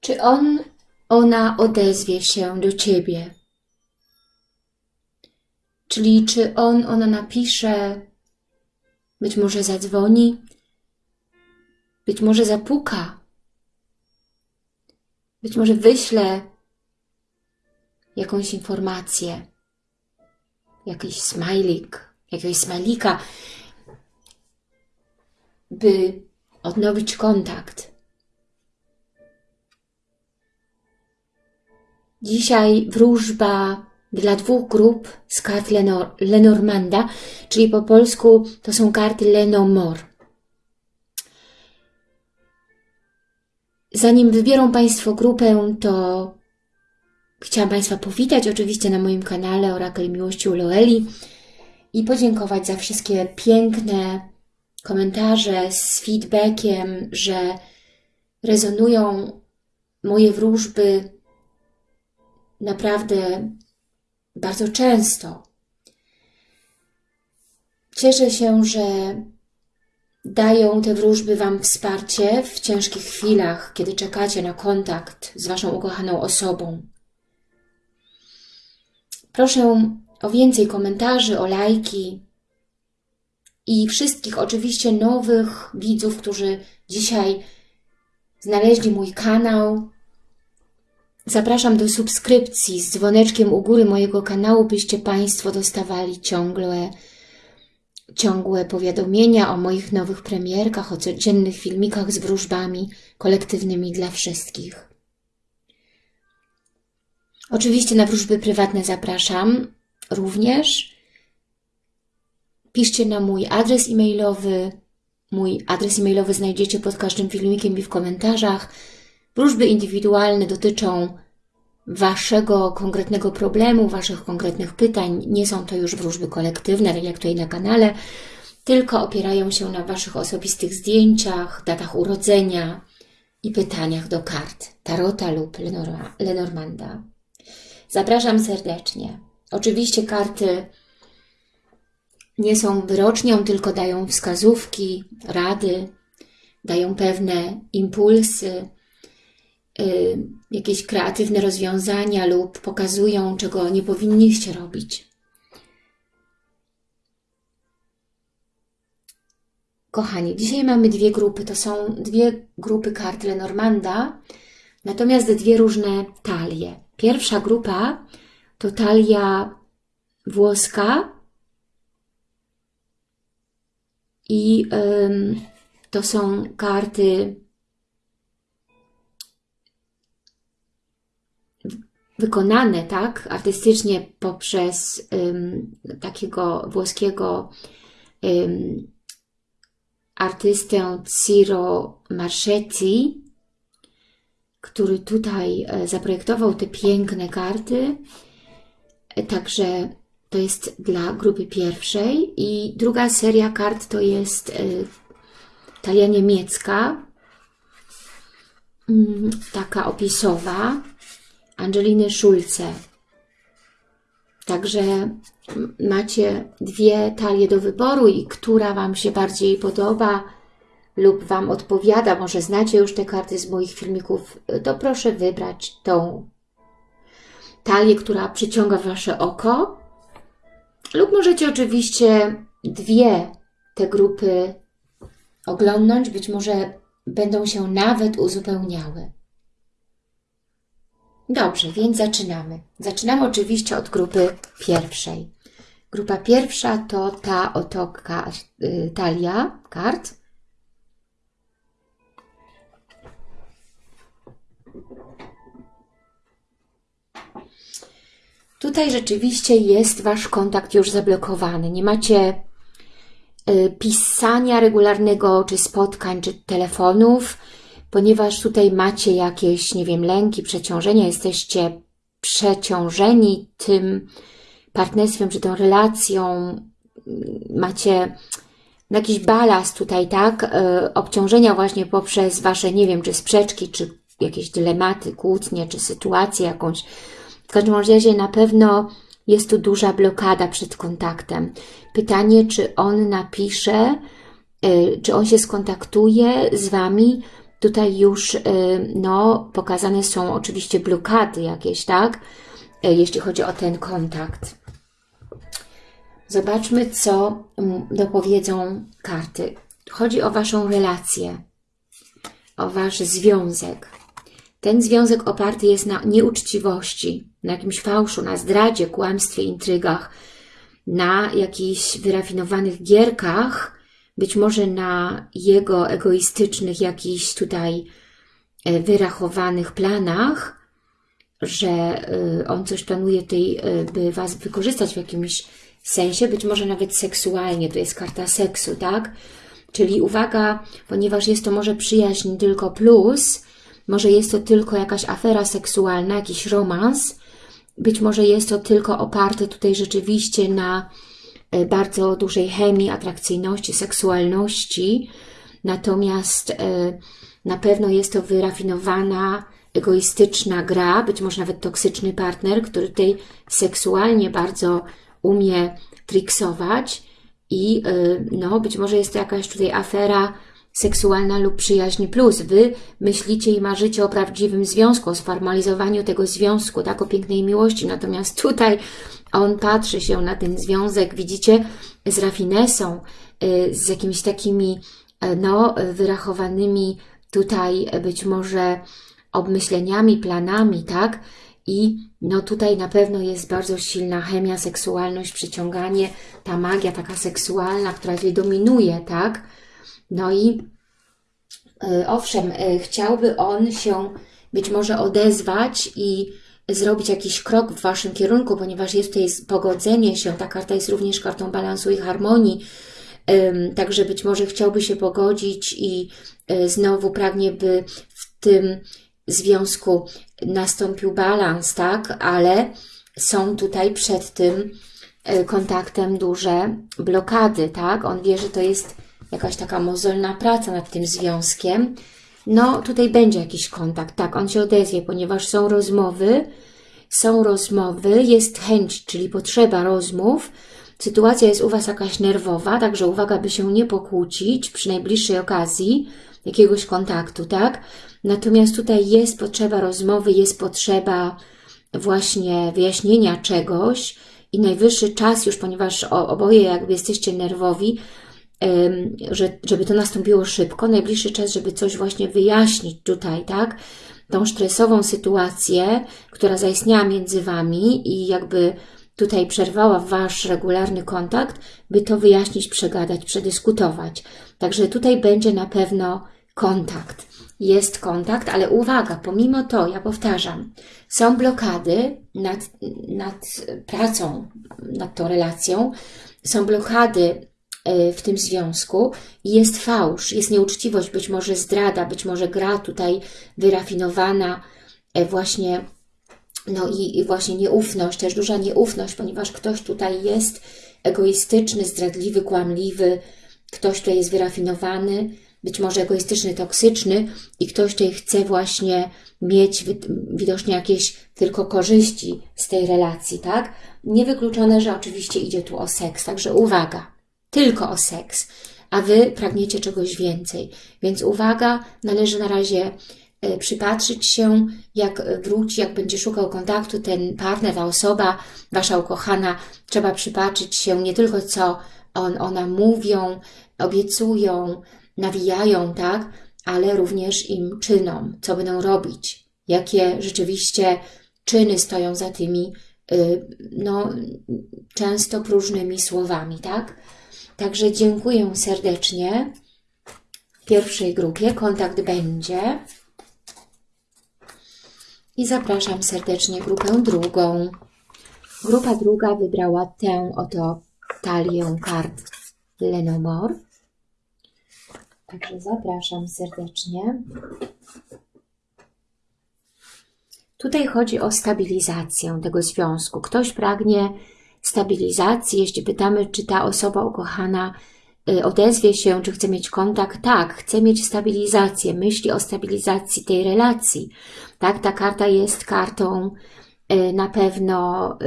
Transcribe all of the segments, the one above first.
Czy on, ona odezwie się do Ciebie? Czyli czy on, ona napisze, być może zadzwoni, być może zapuka, być może wyśle jakąś informację, jakiś smajlik, jakiegoś smajlika, by odnowić kontakt. Dzisiaj wróżba dla dwóch grup z kart Lenor Lenormanda, czyli po polsku to są karty Lenomor. Zanim wybiorą Państwo grupę, to chciałam Państwa powitać oczywiście na moim kanale Orakel Miłości u Loeli i podziękować za wszystkie piękne komentarze z feedbackiem, że rezonują moje wróżby naprawdę bardzo często. Cieszę się, że dają te wróżby Wam wsparcie w ciężkich chwilach, kiedy czekacie na kontakt z Waszą ukochaną osobą. Proszę o więcej komentarzy, o lajki i wszystkich oczywiście nowych widzów, którzy dzisiaj znaleźli mój kanał, Zapraszam do subskrypcji z dzwoneczkiem u góry mojego kanału, byście Państwo dostawali ciągle, ciągłe powiadomienia o moich nowych premierkach, o codziennych filmikach z wróżbami kolektywnymi dla wszystkich. Oczywiście na wróżby prywatne zapraszam również. Piszcie na mój adres e-mailowy. Mój adres e-mailowy znajdziecie pod każdym filmikiem i w komentarzach. Wróżby indywidualne dotyczą Waszego konkretnego problemu, Waszych konkretnych pytań. Nie są to już wróżby kolektywne, tak jak tutaj na kanale, tylko opierają się na Waszych osobistych zdjęciach, datach urodzenia i pytaniach do kart Tarota lub Lenormanda. Zapraszam serdecznie. Oczywiście karty nie są wyrocznią, tylko dają wskazówki, rady, dają pewne impulsy, jakieś kreatywne rozwiązania lub pokazują, czego nie powinniście robić. Kochani, dzisiaj mamy dwie grupy. To są dwie grupy kart Lenormanda, natomiast dwie różne talie. Pierwsza grupa to talia włoska i ym, to są karty wykonane tak artystycznie poprzez um, takiego włoskiego um, artystę Ciro Marchetti, który tutaj e, zaprojektował te piękne karty. E, także to jest dla grupy pierwszej. I druga seria kart to jest e, talia niemiecka, mm, taka opisowa, Angeliny Szulce. Także macie dwie talie do wyboru i która Wam się bardziej podoba lub Wam odpowiada, może znacie już te karty z moich filmików, to proszę wybrać tą talię, która przyciąga Wasze oko lub możecie oczywiście dwie te grupy oglądnąć, być może będą się nawet uzupełniały. Dobrze, więc zaczynamy. Zaczynamy oczywiście od grupy pierwszej. Grupa pierwsza to ta oto y, talia kart. Tutaj rzeczywiście jest Wasz kontakt już zablokowany. Nie macie y, pisania regularnego, czy spotkań, czy telefonów ponieważ tutaj macie jakieś, nie wiem, lęki, przeciążenia, jesteście przeciążeni tym partnerstwem, czy tą relacją, macie jakiś balast tutaj, tak, e, obciążenia właśnie poprzez Wasze, nie wiem, czy sprzeczki, czy jakieś dylematy, kłótnie, czy sytuację jakąś. W każdym razie na pewno jest tu duża blokada przed kontaktem. Pytanie, czy on napisze, y, czy on się skontaktuje z Wami. Tutaj już y, no, pokazane są oczywiście blokady jakieś, tak? Y, jeśli chodzi o ten kontakt. Zobaczmy, co dopowiedzą karty. Chodzi o Waszą relację, o Wasz związek. Ten związek oparty jest na nieuczciwości, na jakimś fałszu, na zdradzie, kłamstwie, intrygach, na jakichś wyrafinowanych gierkach, być może na jego egoistycznych jakichś tutaj e, wyrachowanych planach, że e, on coś planuje tutaj, e, by Was wykorzystać w jakimś sensie, być może nawet seksualnie, to jest karta seksu, tak? Czyli uwaga, ponieważ jest to może przyjaźń tylko plus, może jest to tylko jakaś afera seksualna, jakiś romans, być może jest to tylko oparte tutaj rzeczywiście na bardzo dużej chemii, atrakcyjności, seksualności, natomiast e, na pewno jest to wyrafinowana, egoistyczna gra, być może nawet toksyczny partner, który tutaj seksualnie bardzo umie triksować i e, no, być może jest to jakaś tutaj afera seksualna lub przyjaźń plus. Wy myślicie i marzycie o prawdziwym związku, o sformalizowaniu tego związku, tak, o pięknej miłości. Natomiast tutaj on patrzy się na ten związek, widzicie, z rafinesą, y, z jakimiś takimi, y, no, wyrachowanymi tutaj być może obmyśleniami, planami, tak? I no tutaj na pewno jest bardzo silna chemia, seksualność, przyciąganie, ta magia taka seksualna, która tutaj dominuje, tak? No i e, owszem, e, chciałby on się być może odezwać i zrobić jakiś krok w Waszym kierunku, ponieważ jest tutaj pogodzenie się, ta karta jest również kartą balansu i harmonii, także być może chciałby się pogodzić i e, znowu pragnie, by w tym związku nastąpił balans, tak? Ale są tutaj przed tym kontaktem duże blokady, tak? On wie, że to jest jakaś taka mozolna praca nad tym związkiem, no tutaj będzie jakiś kontakt, tak, on się odezwie, ponieważ są rozmowy, są rozmowy, jest chęć, czyli potrzeba rozmów, sytuacja jest u Was jakaś nerwowa, także uwaga, by się nie pokłócić przy najbliższej okazji jakiegoś kontaktu, tak? Natomiast tutaj jest potrzeba rozmowy, jest potrzeba właśnie wyjaśnienia czegoś i najwyższy czas już, ponieważ oboje jakby jesteście nerwowi, że, żeby to nastąpiło szybko, najbliższy czas, żeby coś właśnie wyjaśnić tutaj, tak? Tą stresową sytuację, która zaistniała między Wami i jakby tutaj przerwała Wasz regularny kontakt, by to wyjaśnić, przegadać, przedyskutować. Także tutaj będzie na pewno kontakt. Jest kontakt, ale uwaga, pomimo to, ja powtarzam, są blokady nad, nad pracą, nad tą relacją, są blokady w tym związku jest fałsz, jest nieuczciwość, być może zdrada, być może gra tutaj wyrafinowana, e, właśnie no i, i właśnie nieufność, też duża nieufność, ponieważ ktoś tutaj jest egoistyczny, zdradliwy, kłamliwy, ktoś tutaj jest wyrafinowany, być może egoistyczny, toksyczny i ktoś tutaj chce właśnie mieć widocznie jakieś tylko korzyści z tej relacji, tak? Niewykluczone, że oczywiście idzie tu o seks, także uwaga tylko o seks, a Wy pragniecie czegoś więcej. Więc uwaga, należy na razie e, przypatrzyć się, jak wróci, jak będzie szukał kontaktu ten partner, ta osoba, Wasza ukochana, trzeba przypatrzyć się nie tylko co on, ona mówią, obiecują, nawijają, tak, ale również im czynom, co będą robić, jakie rzeczywiście czyny stoją za tymi, y, no, często próżnymi słowami, tak? Także dziękuję serdecznie. W pierwszej grupie kontakt będzie. I zapraszam serdecznie grupę drugą. Grupa druga wybrała tę oto talię kart Lenomor. Także zapraszam serdecznie. Tutaj chodzi o stabilizację tego związku. Ktoś pragnie stabilizacji, jeśli pytamy, czy ta osoba ukochana y, odezwie się, czy chce mieć kontakt. Tak, chce mieć stabilizację, myśli o stabilizacji tej relacji. Tak, ta karta jest kartą y, na pewno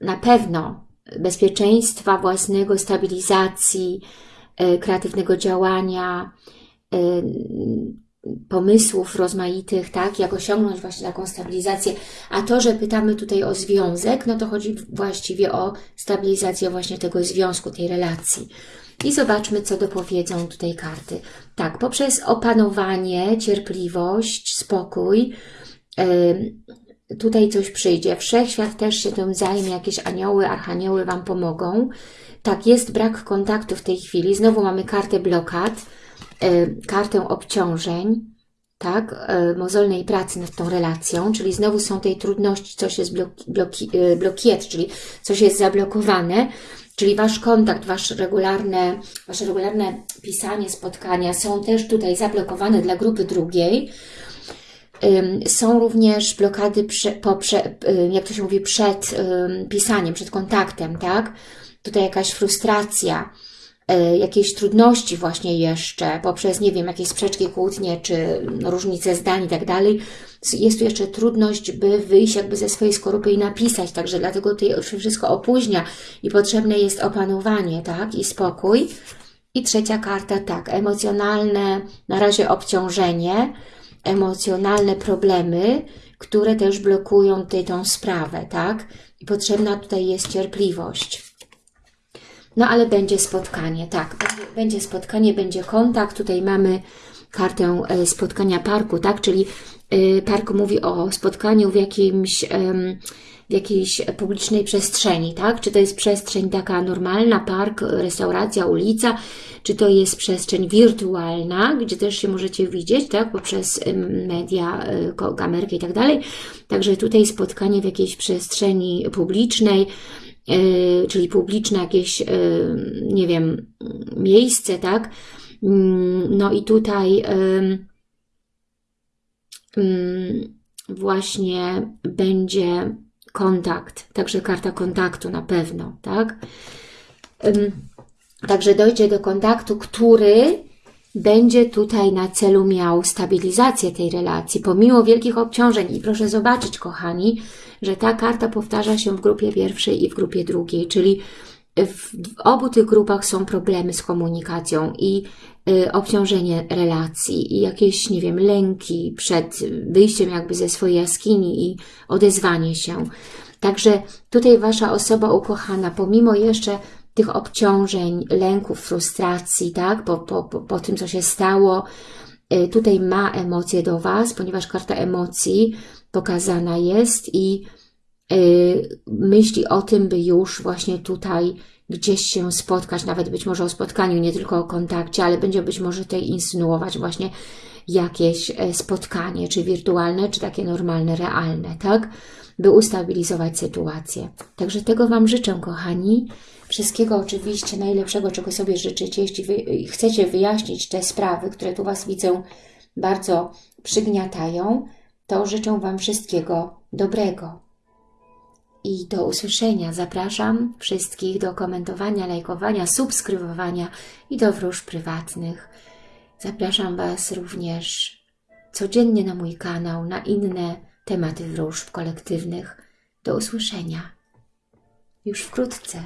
na pewno bezpieczeństwa własnego, stabilizacji, y, kreatywnego działania, pomysłów rozmaitych, tak, jak osiągnąć właśnie taką stabilizację. A to, że pytamy tutaj o związek, no to chodzi właściwie o stabilizację właśnie tego związku, tej relacji. I zobaczmy, co dopowiedzą tutaj karty. Tak, poprzez opanowanie, cierpliwość, spokój, tutaj coś przyjdzie. Wszechświat też się tym zajmie, jakieś anioły, archanioły Wam pomogą. Tak, jest brak kontaktu w tej chwili. Znowu mamy kartę blokad, kartę obciążeń, tak, y, mozolnej pracy nad tą relacją, czyli znowu są tej trudności, coś jest bloki, bloki, y, blokiet, czyli coś jest zablokowane, czyli Wasz kontakt, wasz regularne, Wasze regularne pisanie, spotkania są też tutaj zablokowane dla grupy drugiej. Są również blokady, prze, po, prze, jak to się mówi, przed pisaniem, przed kontaktem, tak? Tutaj jakaś frustracja, E, jakieś trudności właśnie jeszcze, poprzez, nie wiem, jakieś sprzeczki, kłótnie, czy różnice zdań i tak dalej, jest tu jeszcze trudność, by wyjść jakby ze swojej skorupy i napisać, także dlatego to się wszystko opóźnia i potrzebne jest opanowanie, tak, i spokój. I trzecia karta, tak, emocjonalne, na razie obciążenie, emocjonalne problemy, które też blokują tej, tą sprawę, tak, i potrzebna tutaj jest cierpliwość. No ale będzie spotkanie, tak, będzie, spotkanie, będzie kontakt. Tutaj mamy kartę e, spotkania parku, tak, czyli e, park mówi o spotkaniu w jakimś w jakiejś publicznej przestrzeni, tak? Czy to jest przestrzeń taka normalna, park, restauracja, ulica, czy to jest przestrzeń wirtualna, gdzie też się możecie widzieć, tak? Poprzez media, e, kamerkę i tak dalej. Także tutaj spotkanie w jakiejś przestrzeni publicznej, czyli publiczne jakieś, e, nie wiem, miejsce, tak? Mm, no i tutaj mm, właśnie będzie kontakt, także karta kontaktu na pewno, tak? Także dojdzie do kontaktu, który będzie tutaj na celu miał stabilizację tej relacji, pomimo wielkich obciążeń. I proszę zobaczyć, kochani, że ta karta powtarza się w grupie pierwszej i w grupie drugiej, czyli w, obu tych grupach są problemy z komunikacją i y, obciążenie relacji i jakieś, nie wiem, lęki przed wyjściem jakby ze swojej jaskini i odezwanie się. Także tutaj Wasza osoba ukochana, pomimo jeszcze tych obciążeń, lęków, frustracji, tak, po, po, po, tym, co się stało, y, tutaj ma emocje do Was, ponieważ karta emocji pokazana jest i y, myśli o tym, by już właśnie tutaj gdzieś się spotkać, nawet być może o spotkaniu, nie tylko o kontakcie, ale będzie być może tutaj insynuować właśnie jakieś e, spotkanie, czy wirtualne, czy takie normalne, realne, tak? By ustabilizować sytuację. Także tego Wam życzę, kochani. Wszystkiego oczywiście najlepszego, czego sobie życzycie. Jeśli wy chcecie wyjaśnić te sprawy, które tu Was widzę bardzo przygniatają, to życzę Wam wszystkiego dobrego. I do usłyszenia. Zapraszam wszystkich do komentowania, lajkowania, subskrybowania i do wróż prywatnych. Zapraszam Was również codziennie na mój kanał, na inne tematy wróżb kolektywnych. Do usłyszenia już wkrótce.